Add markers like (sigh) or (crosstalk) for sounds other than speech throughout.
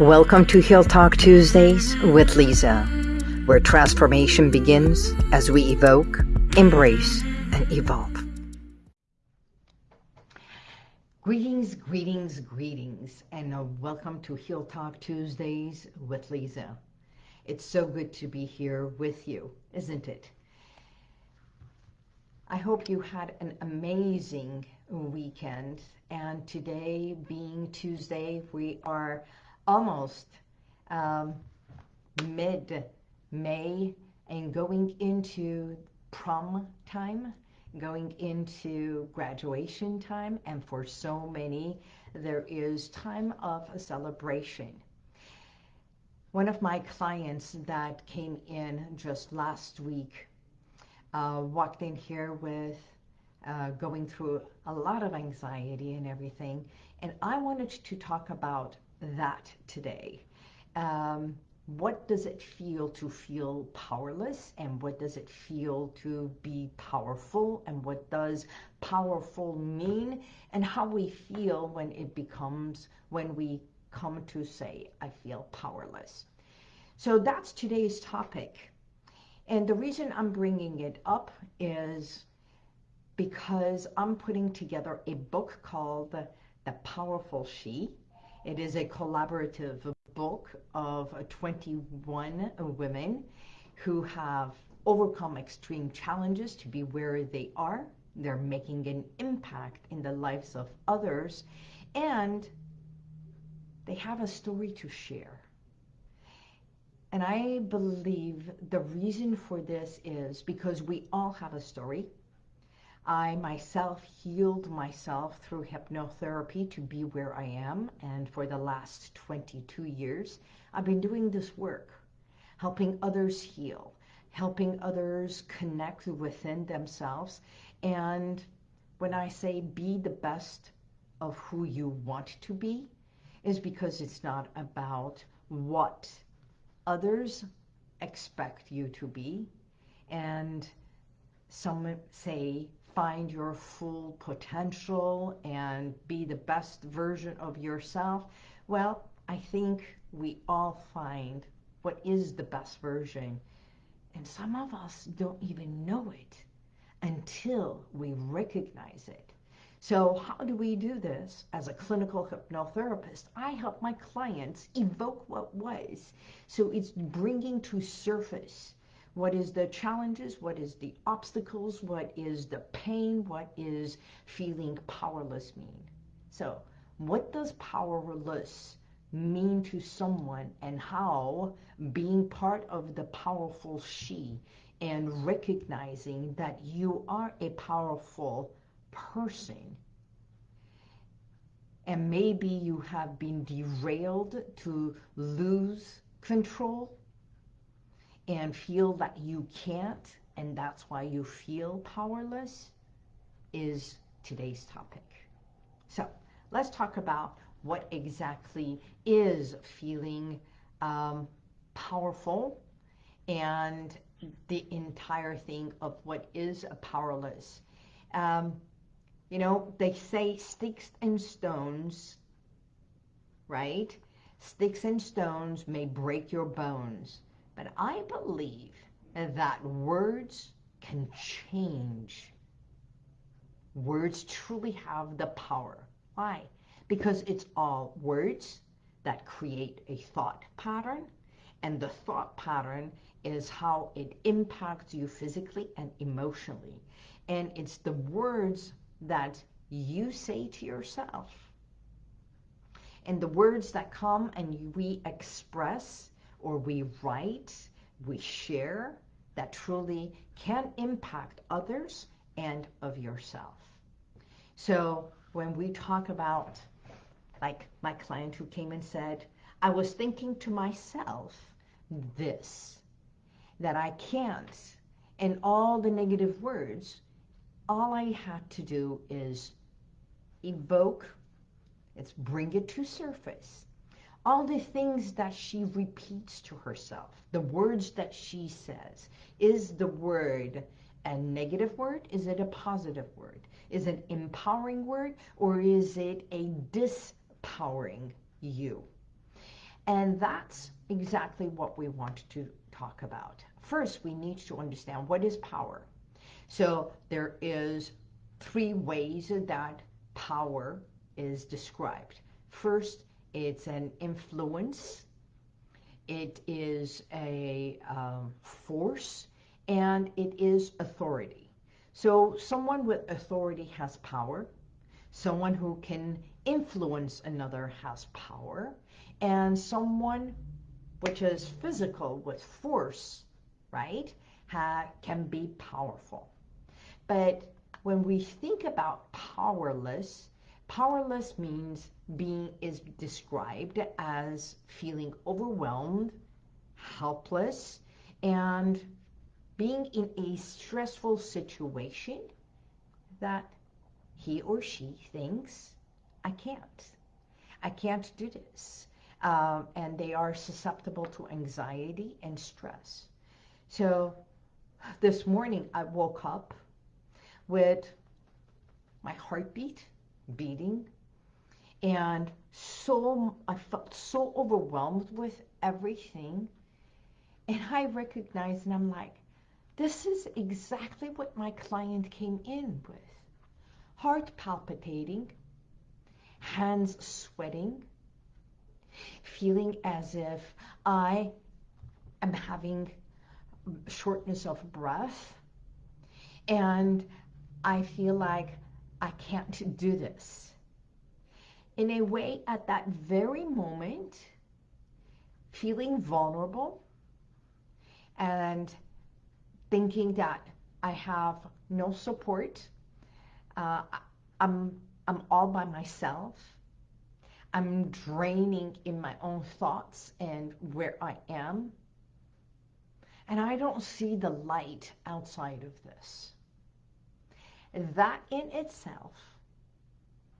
Welcome to Heal Talk Tuesdays with Lisa, where transformation begins as we evoke, embrace, and evolve. Greetings, greetings, greetings, and uh, welcome to Heal Talk Tuesdays with Lisa. It's so good to be here with you, isn't it? I hope you had an amazing weekend, and today being Tuesday, we are almost um, mid-May and going into prom time, going into graduation time, and for so many, there is time of a celebration. One of my clients that came in just last week uh, walked in here with uh, going through a lot of anxiety and everything, and I wanted to talk about that today. Um, what does it feel to feel powerless and what does it feel to be powerful and what does powerful mean and how we feel when it becomes when we come to say I feel powerless. So that's today's topic. And the reason I'm bringing it up is because I'm putting together a book called The Powerful She it is a collaborative book of uh, 21 uh, women who have overcome extreme challenges to be where they are. They're making an impact in the lives of others and they have a story to share. And I believe the reason for this is because we all have a story. I myself healed myself through hypnotherapy to be where I am. And for the last 22 years, I've been doing this work, helping others heal, helping others connect within themselves. And when I say be the best of who you want to be, is because it's not about what others expect you to be. And some say find your full potential and be the best version of yourself? Well, I think we all find what is the best version. And some of us don't even know it until we recognize it. So how do we do this? As a clinical hypnotherapist, I help my clients evoke what was. So it's bringing to surface what is the challenges? What is the obstacles? What is the pain? What is feeling powerless mean? So what does powerless mean to someone and how being part of the powerful she and recognizing that you are a powerful person and maybe you have been derailed to lose control and feel that you can't and that's why you feel powerless is today's topic. So let's talk about what exactly is feeling um, powerful and the entire thing of what is a powerless. Um, you know, they say sticks and stones, right? Sticks and stones may break your bones, but I believe that words can change. Words truly have the power. Why? Because it's all words that create a thought pattern, and the thought pattern is how it impacts you physically and emotionally. And it's the words that you say to yourself and the words that come and we express or we write, we share, that truly can impact others and of yourself. So when we talk about, like my client who came and said, I was thinking to myself this, that I can't, and all the negative words, all I had to do is evoke, it's bring it to surface, all the things that she repeats to herself, the words that she says. Is the word a negative word? Is it a positive word? Is it an empowering word? Or is it a dispowering you? And that's exactly what we want to talk about. First, we need to understand what is power. So there is three ways that power is described. First, it's an influence. It is a um, force and it is authority. So someone with authority has power. Someone who can influence another has power. And someone which is physical with force, right, can be powerful. But when we think about powerless, powerless means being is described as feeling overwhelmed, helpless, and being in a stressful situation that he or she thinks, I can't. I can't do this. Um, and they are susceptible to anxiety and stress. So this morning I woke up with my heartbeat beating. And so I felt so overwhelmed with everything. And I recognized and I'm like this is exactly what my client came in with. Heart palpitating, hands sweating, feeling as if I am having shortness of breath, and I feel like I can't (laughs) do this. In a way, at that very moment, feeling vulnerable and thinking that I have no support. Uh, I'm, I'm all by myself. I'm draining in my own thoughts and where I am. And I don't see the light outside of this. That in itself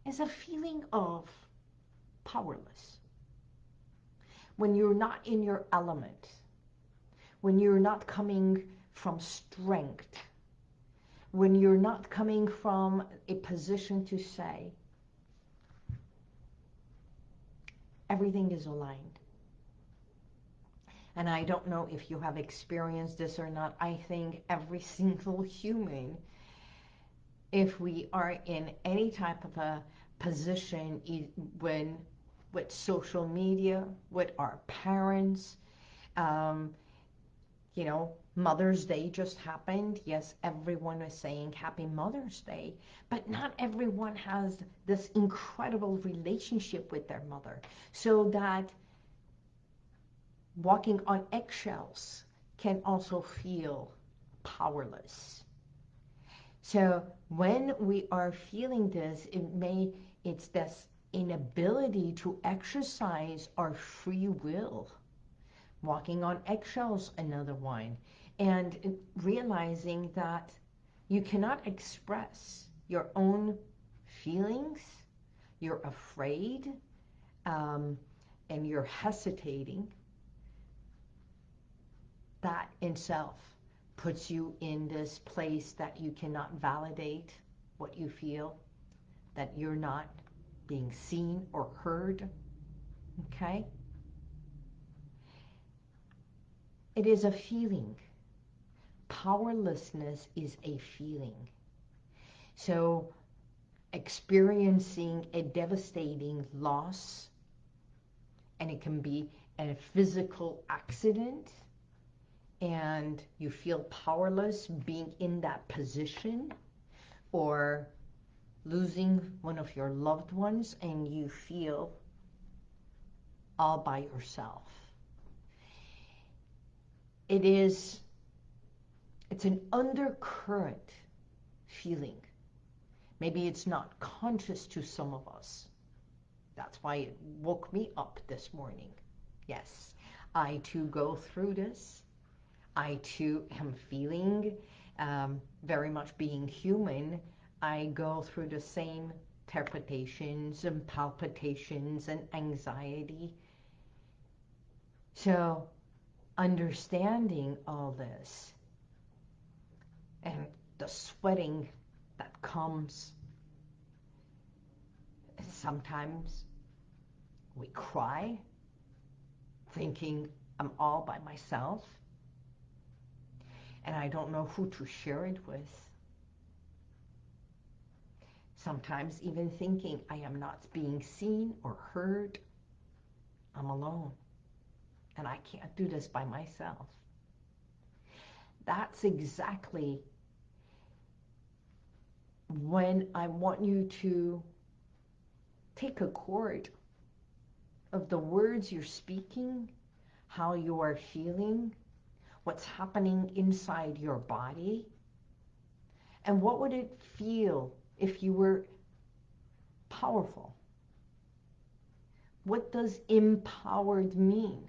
is a feeling of powerless. When you're not in your element, when you're not coming from strength, when you're not coming from a position to say, everything is aligned. And I don't know if you have experienced this or not. I think every (laughs) single human, if we are in any type of a position when with social media, with our parents, um, you know, Mother's Day just happened. Yes, everyone is saying Happy Mother's Day, but not everyone has this incredible relationship with their mother. So that walking on eggshells can also feel powerless. So when we are feeling this, it may, it's this inability to exercise our free will. Walking on eggshells, another one and realizing that you cannot express your own feelings, you're afraid, um, and you're hesitating, that in self puts you in this place that you cannot validate what you feel, that you're not being seen or heard, okay? It is a feeling powerlessness is a feeling. So experiencing a devastating loss, and it can be a physical accident, and you feel powerless being in that position, or losing one of your loved ones and you feel all by yourself. It is it's an undercurrent feeling. Maybe it's not conscious to some of us. That's why it woke me up this morning. Yes, I too go through this. I too am feeling um, very much being human. I go through the same interpretations and palpitations and anxiety. So understanding all this and the sweating that comes. Sometimes we cry. thinking I'm all by myself and I don't know who to share it with. Sometimes even thinking I am not being seen or heard, I'm alone and I can't do this by myself. That's exactly when I want you to take a chord of the words you're speaking, how you are feeling, what's happening inside your body, and what would it feel if you were powerful? What does empowered mean?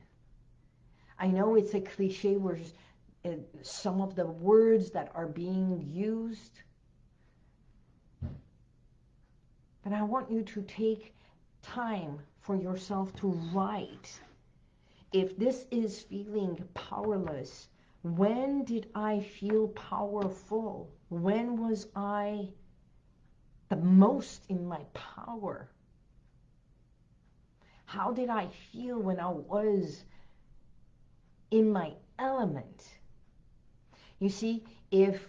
I know it's a cliche where uh, some of the words that are being used, but I want you to take time for yourself to write. If this is feeling powerless, when did I feel powerful? When was I the most in my power? How did I feel when I was in my element. You see, if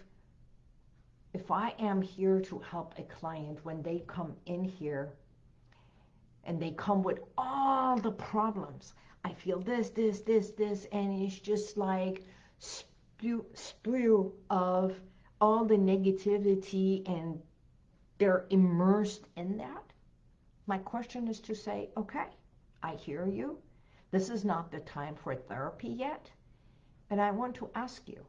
if I am here to help a client when they come in here and they come with all the problems, I feel this, this, this, this, and it's just like spew, spew of all the negativity and they're immersed in that. My question is to say, okay, I hear you. This is not the time for therapy yet. And I want to ask you,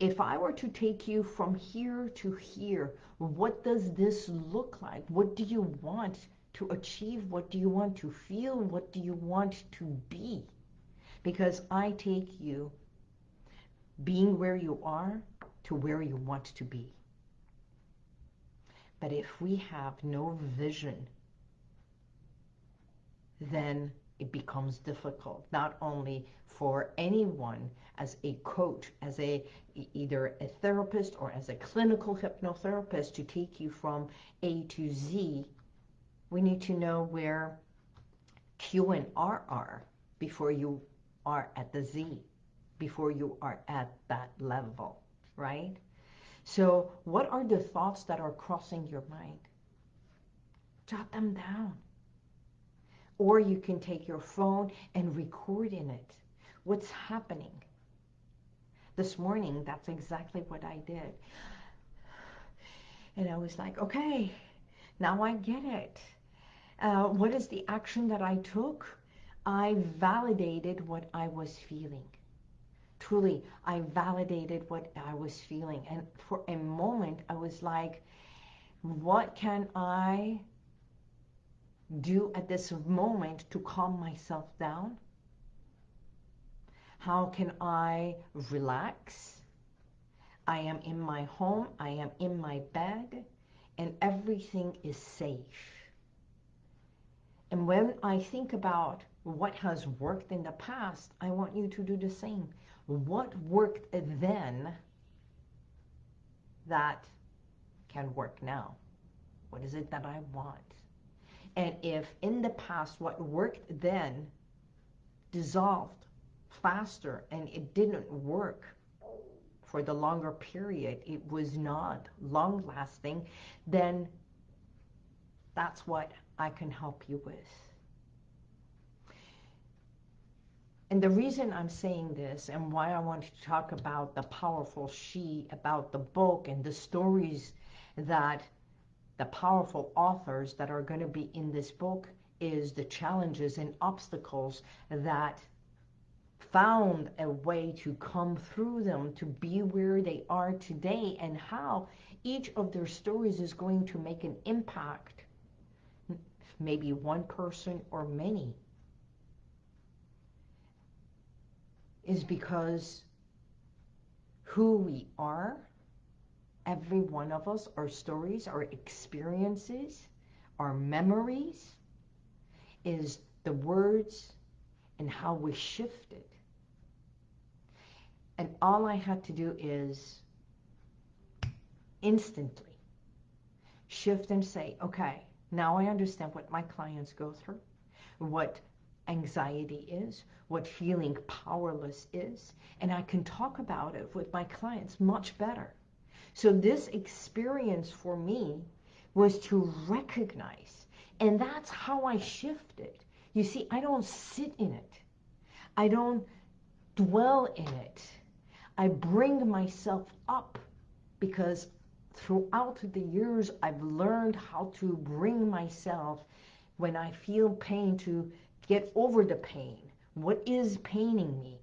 if I were to take you from here to here, what does this look like? What do you want to achieve? What do you want to feel? What do you want to be? Because I take you being where you are to where you want to be. But if we have no vision then it becomes difficult, not only for anyone as a coach, as a either a therapist or as a clinical hypnotherapist to take you from A to Z, we need to know where Q and R are before you are at the Z, before you are at that level, right? So what are the thoughts that are crossing your mind? Jot them down. Or you can take your phone and record in it what's happening. This morning, that's exactly what I did. And I was like, okay, now I get it. Uh, what is the action that I took? I validated what I was feeling. Truly, I validated what I was feeling. And for a moment, I was like, what can I do at this moment to calm myself down? How can I relax? I am in my home, I am in my bed, and everything is safe. And when I think about what has worked in the past, I want you to do the same. What worked then that can work now? What is it that I want? And if in the past what worked then dissolved faster and it didn't work for the longer period, it was not long lasting, then that's what I can help you with. And the reason I'm saying this and why I want to talk about the powerful she, about the book and the stories that the powerful authors that are going to be in this book is the challenges and obstacles that found a way to come through them to be where they are today and how each of their stories is going to make an impact maybe one person or many is because who we are every one of us, our stories, our experiences, our memories, is the words and how we shifted. And all I had to do is instantly shift and say, okay, now I understand what my clients go through, what anxiety is, what feeling powerless is, and I can talk about it with my clients much better. So this experience for me was to recognize, and that's how I shifted. You see, I don't sit in it. I don't dwell in it. I bring myself up because throughout the years I've learned how to bring myself when I feel pain to get over the pain. What is paining me?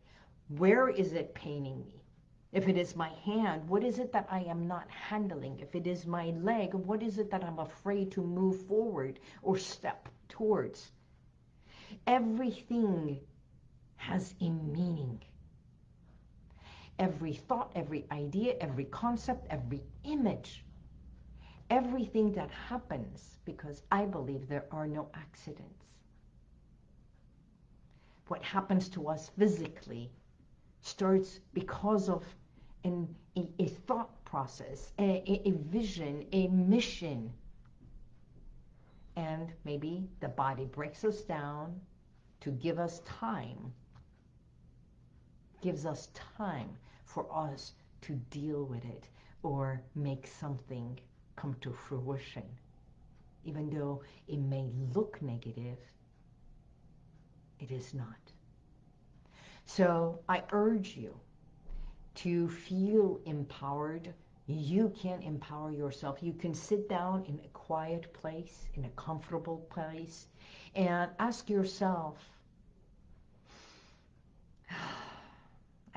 Where is it paining me? If it is my hand, what is it that I am not handling? If it is my leg, what is it that I'm afraid to move forward or step towards? Everything has a meaning. Every thought, every idea, every concept, every image, everything that happens, because I believe there are no accidents. What happens to us physically starts because of an, a, a thought process, a, a vision, a mission. And maybe the body breaks us down to give us time, gives us time for us to deal with it or make something come to fruition. Even though it may look negative, it is not. So I urge you to feel empowered. You can empower yourself. You can sit down in a quiet place, in a comfortable place, and ask yourself,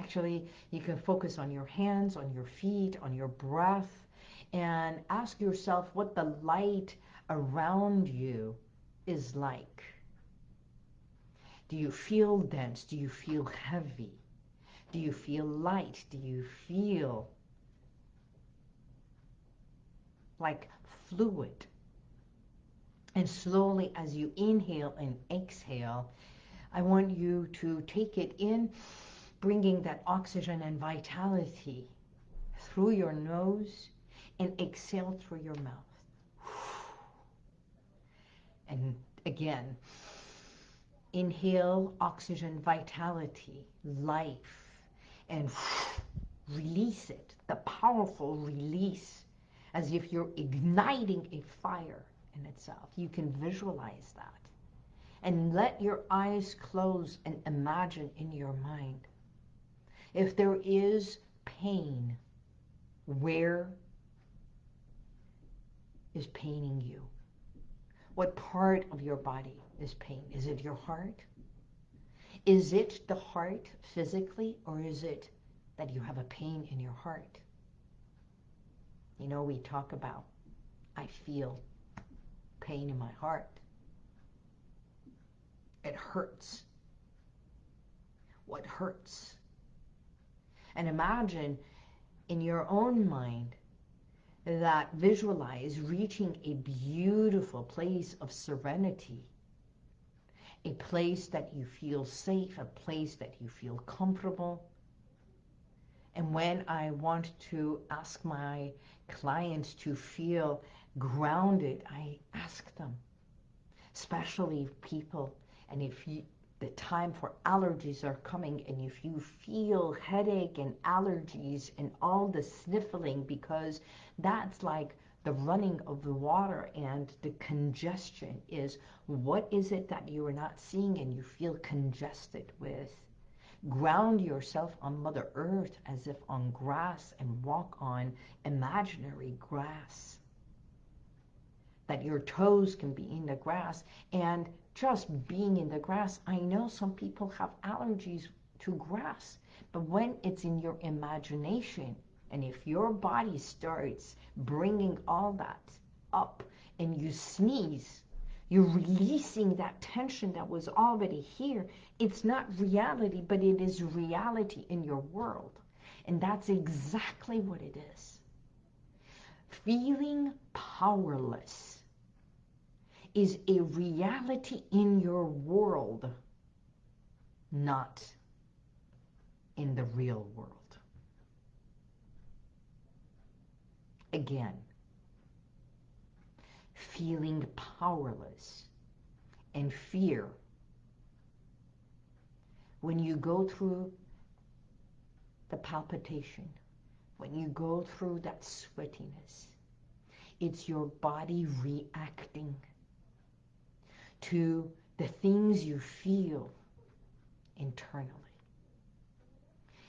actually, you can focus on your hands, on your feet, on your breath, and ask yourself what the light around you is like. Do you feel dense? Do you feel heavy? Do you feel light? Do you feel like fluid? And slowly as you inhale and exhale, I want you to take it in, bringing that oxygen and vitality through your nose and exhale through your mouth. And again, inhale oxygen, vitality, life and release it, the powerful release, as if you're igniting a fire in itself. You can visualize that. And let your eyes close and imagine in your mind. If there is pain, where is paining you? What part of your body is pain? Is it your heart? Is it the heart physically, or is it that you have a pain in your heart? You know, we talk about, I feel pain in my heart. It hurts. What hurts? And imagine in your own mind that visualize reaching a beautiful place of serenity a place that you feel safe, a place that you feel comfortable. And when I want to ask my clients to feel grounded, I ask them, especially people, and if you, the time for allergies are coming and if you feel headache and allergies and all the sniffling because that's like the running of the water and the congestion is what is it that you are not seeing and you feel congested with? Ground yourself on Mother Earth as if on grass and walk on imaginary grass. That your toes can be in the grass and just being in the grass. I know some people have allergies to grass, but when it's in your imagination, and if your body starts bringing all that up and you sneeze, you're releasing that tension that was already here. It's not reality, but it is reality in your world. And that's exactly what it is. Feeling powerless is a reality in your world, not in the real world. again. Feeling powerless and fear when you go through the palpitation, when you go through that sweatiness, it's your body reacting to the things you feel internally.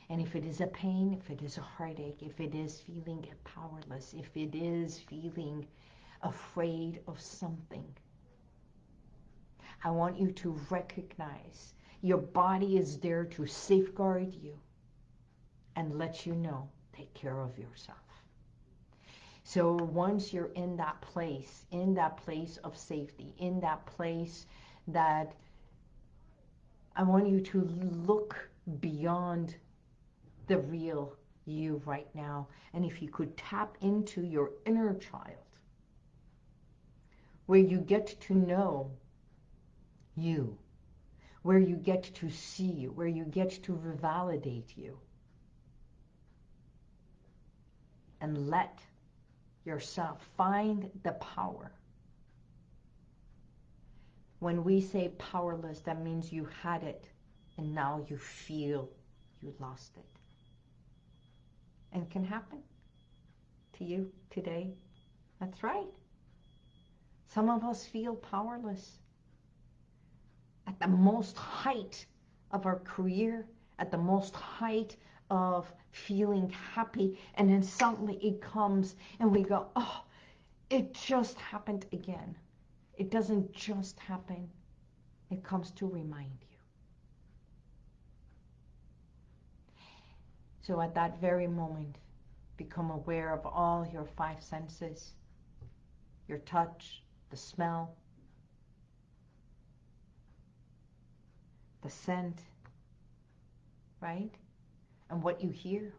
And if it is a pain, if it is a heartache, if it is feeling powerless, if it is feeling afraid of something, I want you to recognize your body is there to safeguard you and let you know, take care of yourself. So once you're in that place, in that place of safety, in that place that I want you to look beyond the real you right now. And if you could tap into your inner child, where you get to know you, where you get to see you, where you get to validate you, and let yourself find the power. When we say powerless, that means you had it and now you feel you lost it. And can happen to you today. That's right. Some of us feel powerless. At the most height of our career, at the most height of feeling happy, and then suddenly it comes and we go, oh, it just happened again. It doesn't just happen. It comes to remind you. So at that very moment, become aware of all your five senses, your touch, the smell, the scent, right? And what you hear,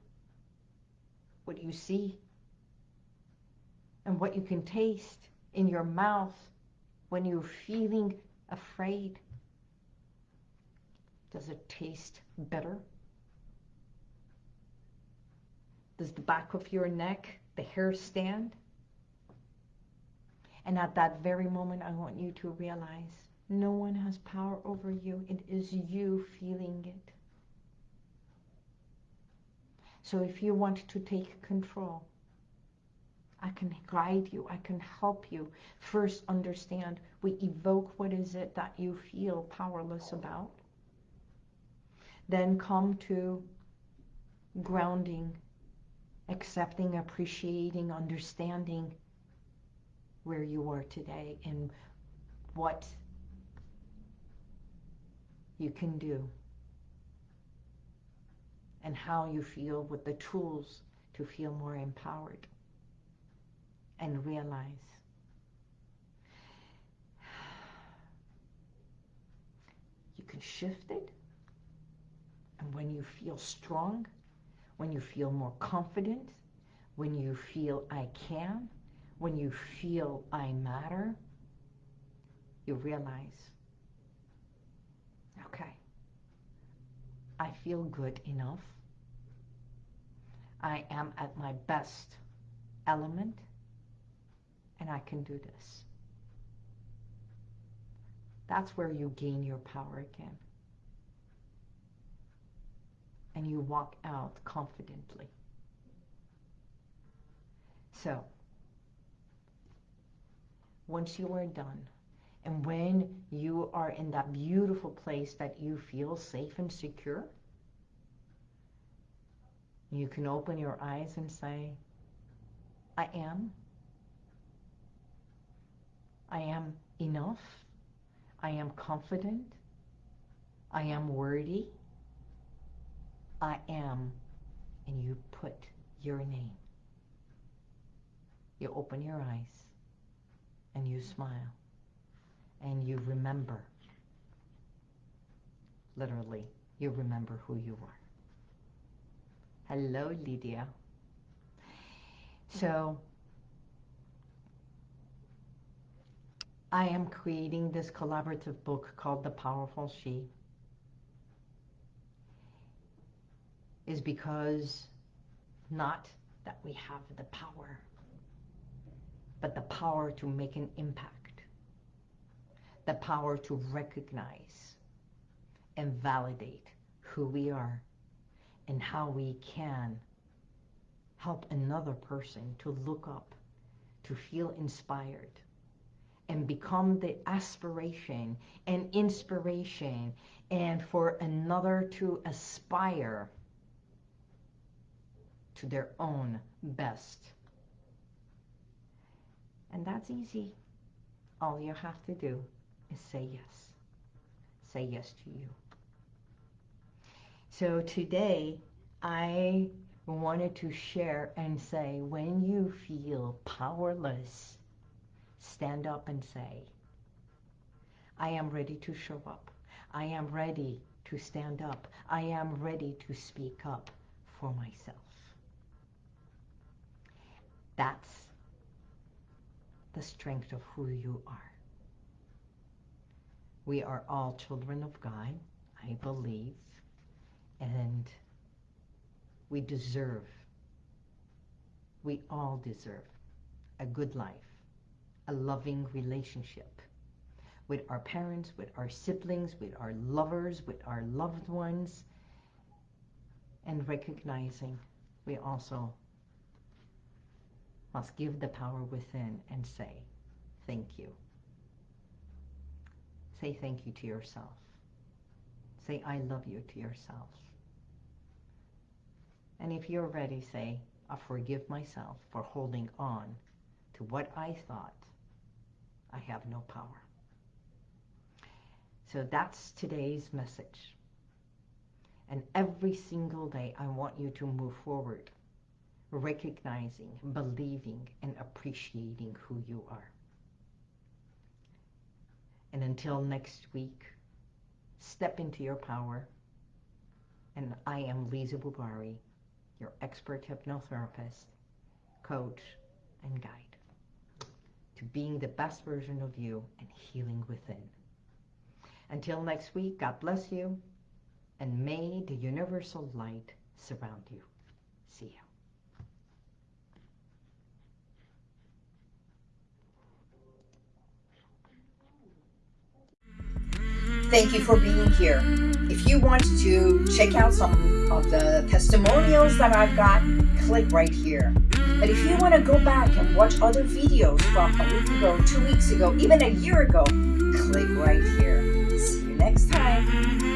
what you see, and what you can taste in your mouth when you're feeling afraid. Does it taste better? Does the back of your neck, the hair stand? And at that very moment, I want you to realize no one has power over you. It is you feeling it. So if you want to take control, I can guide you. I can help you. First understand, we evoke what is it that you feel powerless about. Then come to grounding, accepting, appreciating, understanding where you are today and what you can do and how you feel with the tools to feel more empowered and realize. You can shift it. And when you feel strong when you feel more confident when you feel I can when you feel I matter you realize okay I feel good enough I am at my best element and I can do this. That's where you gain your power again. And you walk out confidently. So, once you are done, and when you are in that beautiful place that you feel safe and secure, you can open your eyes and say, I am I am enough. I am confident. I am worthy. I am. And you put your name. You open your eyes and you smile and you remember. Literally, you remember who you are. Hello, Lydia. Mm-hmm. So I am creating this collaborative book called The Powerful She. Is because not that we have the power, but the power to make an impact, the power to recognize and validate who we are and how we can help another person to look up, to feel inspired, and become the aspiration and inspiration, and for another to aspire to their own best. And that's easy. All you have to do is say yes. Say yes to you. So today, I wanted to share and say, when you feel powerless, stand up and say, I am ready to show up. I am ready to stand up. I am ready to speak up for myself. That's the strength of who you are. We are all children of God, I believe, and we deserve, we all deserve a good life, a loving relationship with our parents, with our siblings, with our lovers, with our loved ones, and recognizing we also must give the power within and say, thank you. Say thank you to yourself. Say I love you to yourself. And if you're ready, say, I forgive myself for holding on to what I thought I have no power. So that's today's message. And every single day, I want you to move forward recognizing, believing, and appreciating who you are. And until next week, step into your power. And I am Lisa Bubari, your expert hypnotherapist, coach, and guide to being the best version of you and healing within. Until next week, God bless you, and may the universal light surround you. See you. Thank you for being here. If you want to check out some of the testimonials that I've got, click right here. But if you want to go back and watch other videos from a week ago, two weeks ago, even a year ago, click right here. See you next time.